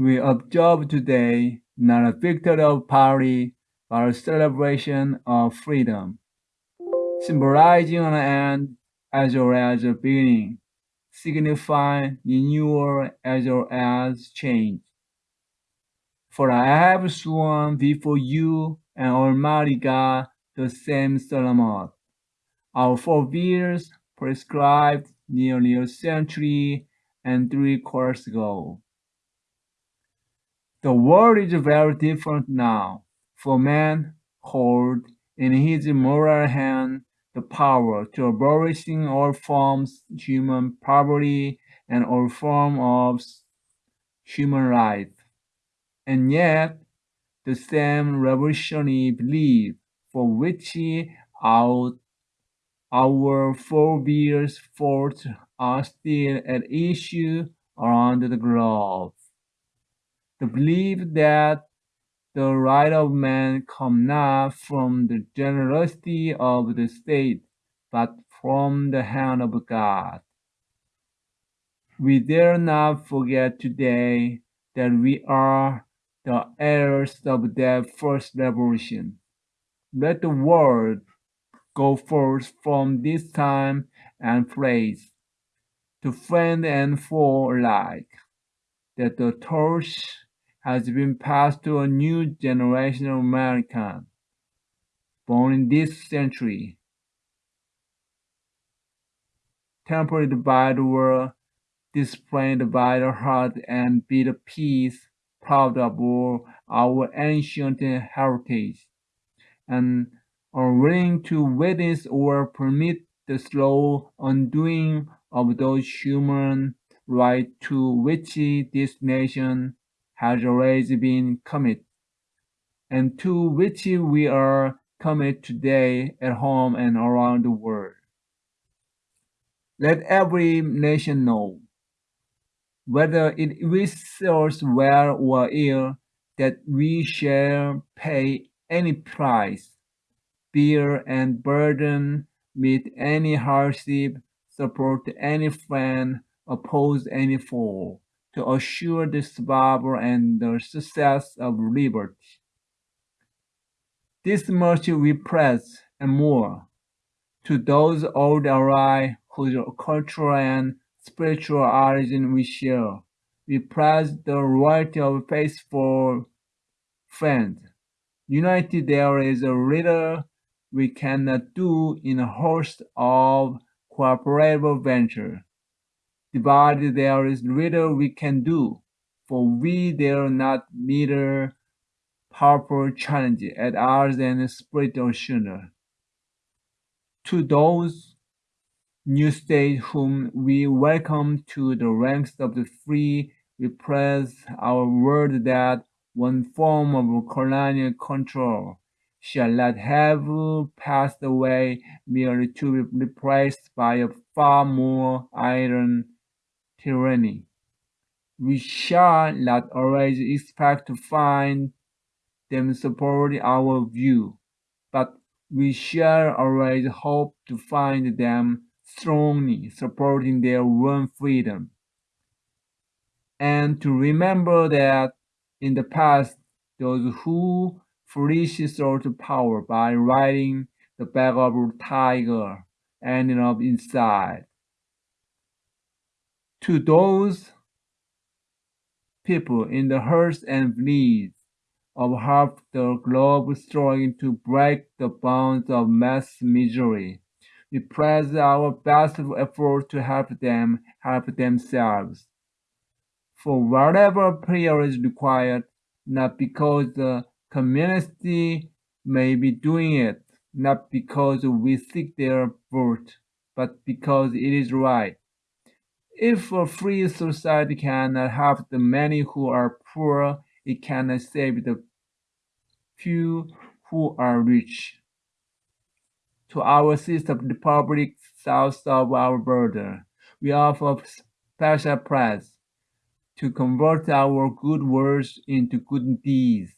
We observe today not a victory of poverty, but a celebration of freedom, symbolizing an end as well as a beginning, signifying renewal as well as change. For I have sworn before you and Almighty God the same solemn oath, Our forebears prescribed nearly a century and three quarters ago. The world is very different now, for man holds in his moral hand the power to abolishing all forms of human poverty and all forms of human life. And yet, the same revolutionary belief for which our, our forebears fought are still at issue around the globe. The belief that the right of man come not from the generosity of the state, but from the hand of God. We dare not forget today that we are the heirs of that first revolution. Let the world go forth from this time and place to friend and foe alike, that the torch has been passed to a new generation of Americans born in this century, tempered by the world, displayed by the heart, and be the peace, proud of all our ancient heritage, and unwilling to witness or permit the slow undoing of those human rights to which this nation has always been committed, and to which we are committed today at home and around the world. Let every nation know, whether it wishes well or ill, that we shall pay any price, bear and burden, meet any hardship, support any friend, oppose any foe to assure the survival and the success of liberty. This much we press and more to those old allies whose cultural and spiritual origin we share. We press the royalty of faithful friends. United there is a little we cannot do in a host of cooperative ventures. Divided there is little we can do, for we dare not meet powerful challenge at ours and split asunder. To those new states whom we welcome to the ranks of the free, we press our word that one form of colonial control shall not have passed away merely to be replaced by a far more iron tyranny. We shall not always expect to find them support our view, but we shall always hope to find them strongly supporting their own freedom. And to remember that in the past, those who foolishly sought power by riding the back of a tiger ended up inside to those people in the hurts and bleeds of half the globe struggling to break the bonds of mass misery. We press our best effort to help them help themselves. For whatever prayer is required, not because the community may be doing it, not because we seek their vote, but because it is right. If a free society cannot help the many who are poor, it cannot save the few who are rich. To our sister republic south of our border, we offer special praise to convert our good words into good deeds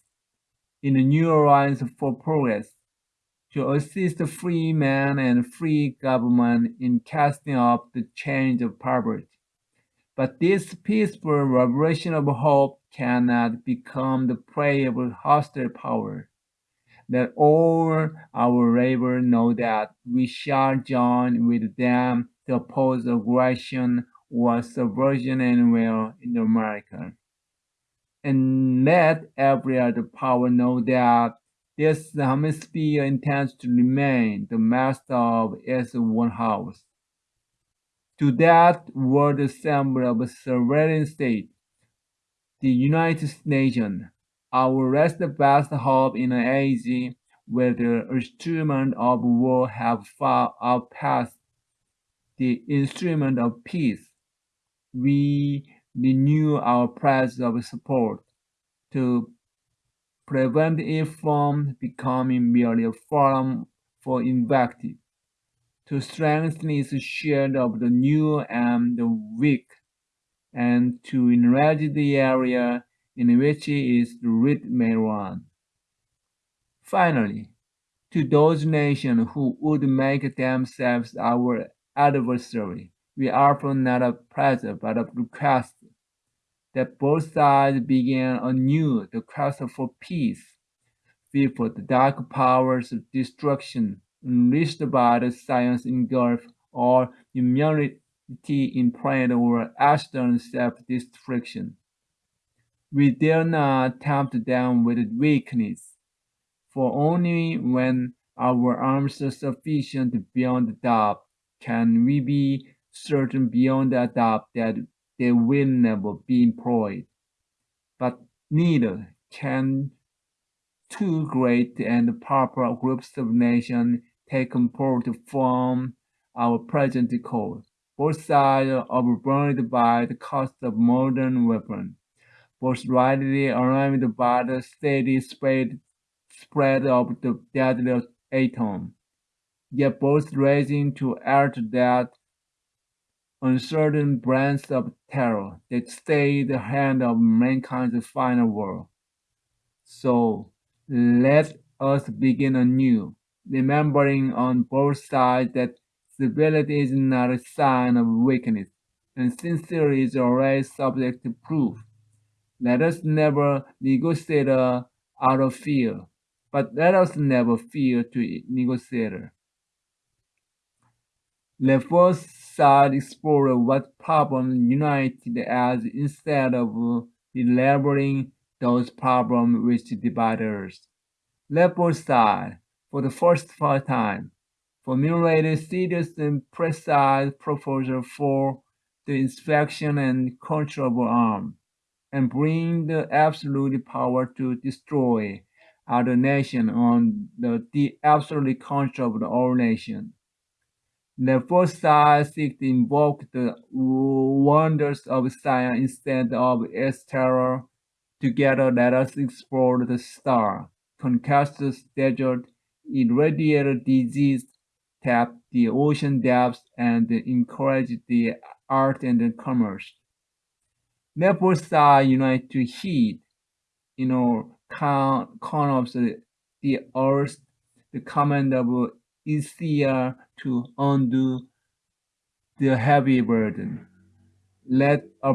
in the new alliance for progress to assist free men and free government in casting off the chains of poverty, But this peaceful vibration of hope cannot become the prey of a hostile power. Let all our labor know that we shall join with them to oppose aggression or subversion anywhere in America. And let every other power know that this hemisphere intends to remain the master of its own house. To that world assembly of a sovereign state, the United Nations, our last best hope in an age where the instruments of war have far outpassed the instrument of peace, we renew our pledge of support to prevent it from becoming merely a forum for invective, to strengthen its shield of the new and the weak, and to enlarge the area in which its root may run. Finally, to those nations who would make themselves our adversary, we offer not a pleasure but a request that both sides begin anew the quest for peace, before the dark powers of destruction unleashed by the science engulf or in pride or Ashton self-destruction. We dare not tempt them with weakness, for only when our arms are sufficient beyond doubt can we be certain beyond a doubt that they will never be employed. But neither can two great and powerful groups of nations take part from our present cause. Both sides are burned by the cost of modern weapons, both rightly alarmed by the steady spread, spread of the deadly atom, yet both raising to earth that uncertain brands of terror that stay the hand of mankind's final war. So let us begin anew, remembering on both sides that civility is not a sign of weakness, and sincerity is always subject to proof. Let us never negotiate out of fear, but let us never fear to negotiate. Let both sides explore what problems united us instead of elaborating those problems which divide us. Let both sides, for the first time, formulate a serious and precise proposal for the inspection and control of arms, and bring the absolute power to destroy other nations on the, the absolute control of all nations. The first side seeks to invoke the wonders of science instead of its terror. Together, let us explore the star, conquest the desert, irradiate disease, tap the ocean depths, and encourage the art and the commerce. Both sides unite to heed, you know, corners of the earth, the command of easier to undo the heavy burden. Let, a,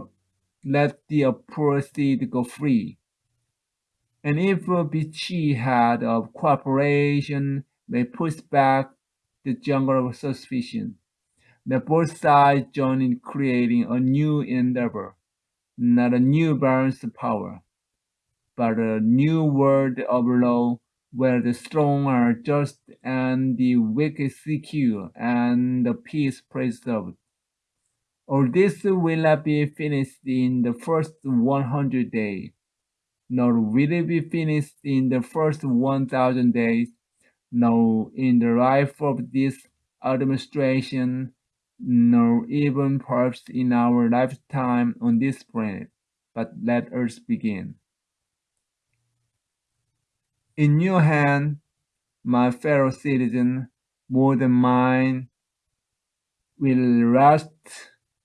let the poor seed go free. And if a beachy head of cooperation may push back the jungle of suspicion, the both sides join in creating a new endeavor, not a new balance of power, but a new world of law where the strong are just and the weak is secure and the peace preserved. All this will not be finished in the first 100 days, nor will it be finished in the first 1,000 days, nor in the life of this administration, nor even perhaps in our lifetime on this planet. But let us begin. In your hand, my fellow citizen, more than mine, will rest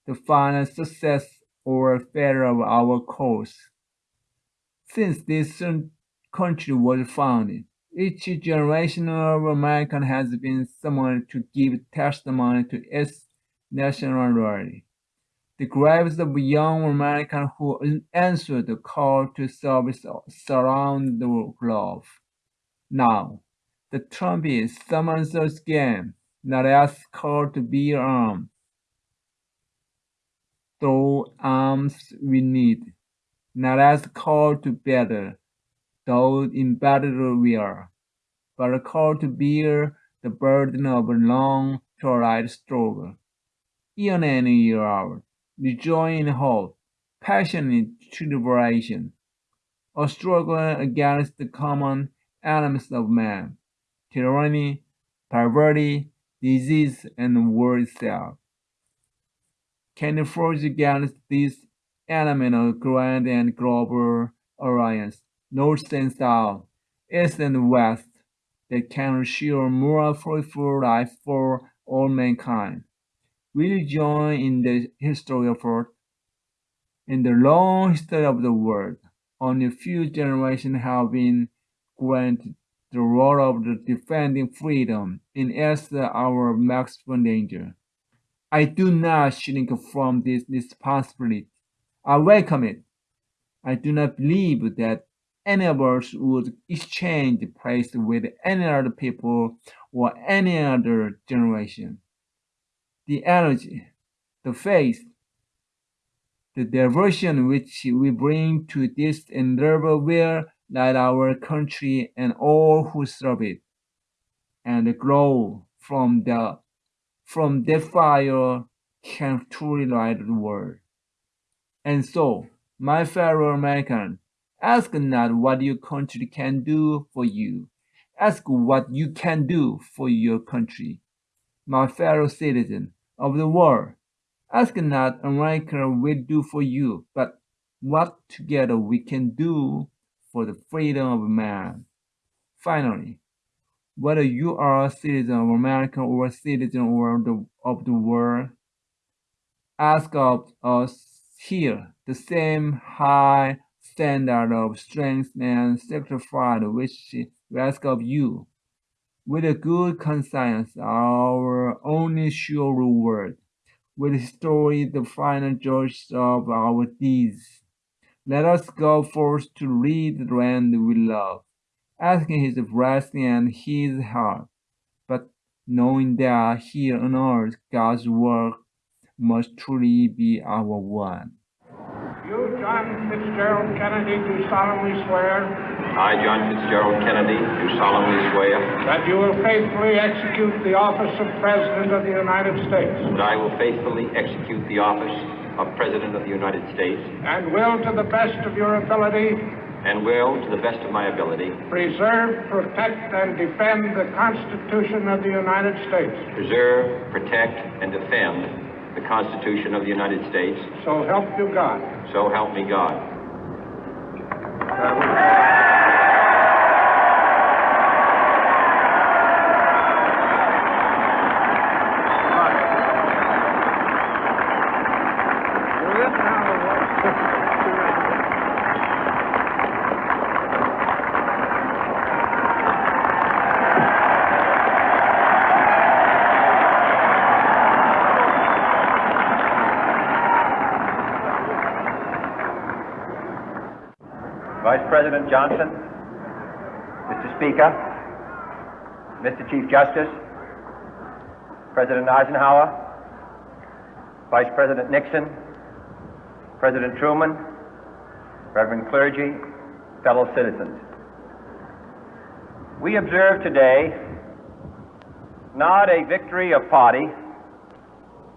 the final success or failure of our cause. Since this country was founded, each generation of American has been summoned to give testimony to its nationality. The graves of young Americans who answered the call to service surround the globe. Now, the trumpet summons us again, not as call to be armed. Though arms we need, not as call to battle, though in battle we are, but call to bear the burden of a long, torrid struggle. Year in and year out, rejoin in hope, passionate tribulation, a struggle against the common enemies of man, tyranny, poverty, disease, and war itself. Can you forge against this element of grand and global alliance, north and south, east and west, that can ensure more fruitful life for all mankind? Will you join in the history effort? In the long history of the world, only a few generations have been granted the role of the defending freedom in as our maximum danger. I do not shrink from this responsibility. I welcome it. I do not believe that any of us would exchange place with any other people or any other generation the energy, the faith, the devotion which we bring to this endeavor will light our country and all who serve it, and grow from the from that fire can truly light the world. And so, my fellow Americans, ask not what your country can do for you. Ask what you can do for your country. My fellow citizens, of the world. Ask not America will do for you, but what together we can do for the freedom of man. Finally, whether you are a citizen of America or a citizen of the, of the world, ask of us here the same high standard of strength and sacrifice which we ask of you with a good conscience, our only sure reward, with history the final judge of our deeds. Let us go forth to lead the land we love, asking his blessing and his help, but knowing that here on earth God's work must truly be our one. You, John Fitzgerald Kennedy, do solemnly swear I, John Fitzgerald Kennedy, do solemnly swear that you will faithfully execute the office of President of the United States that I will faithfully execute the office of President of the United States and will, to the best of your ability, and will, to the best of my ability, preserve, protect, and defend the Constitution of the United States. preserve, protect, and defend the Constitution of the United States. So help you God. So help me God. President Johnson, Mr. Speaker, Mr. Chief Justice, President Eisenhower, Vice President Nixon, President Truman, Reverend clergy, fellow citizens. We observe today not a victory of party,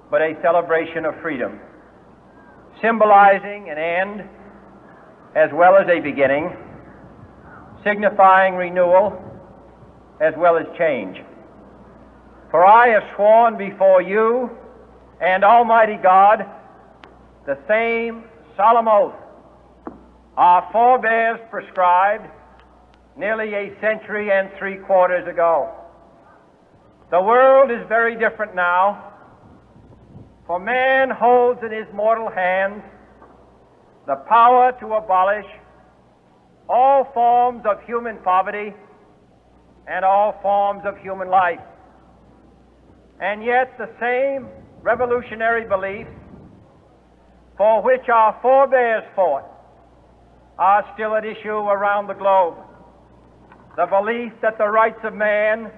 but a celebration of freedom, symbolizing an end as well as a beginning, signifying renewal as well as change. For I have sworn before you and Almighty God the same solemn oath our forebears prescribed nearly a century and three quarters ago. The world is very different now, for man holds in his mortal hands the power to abolish all forms of human poverty and all forms of human life. And yet, the same revolutionary belief for which our forebears fought are still at issue around the globe. The belief that the rights of man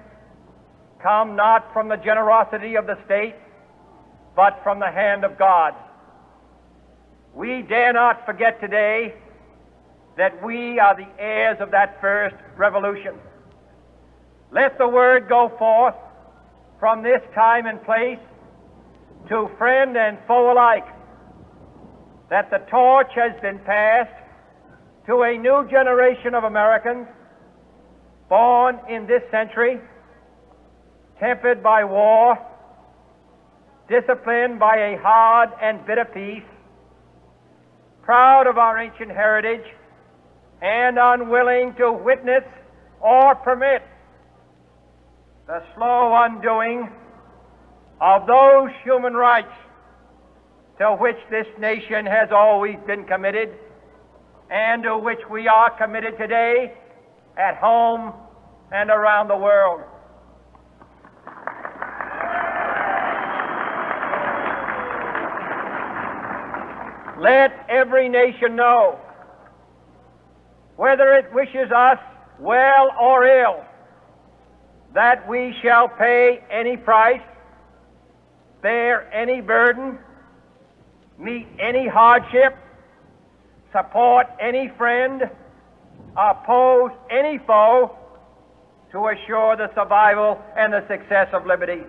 come not from the generosity of the state, but from the hand of God. We dare not forget today that we are the heirs of that first revolution. Let the word go forth from this time and place to friend and foe alike that the torch has been passed to a new generation of Americans born in this century, tempered by war, disciplined by a hard and bitter peace, proud of our ancient heritage, and unwilling to witness or permit the slow undoing of those human rights to which this nation has always been committed and to which we are committed today at home and around the world. Let every nation know, whether it wishes us well or ill, that we shall pay any price, bear any burden, meet any hardship, support any friend, oppose any foe to assure the survival and the success of liberty.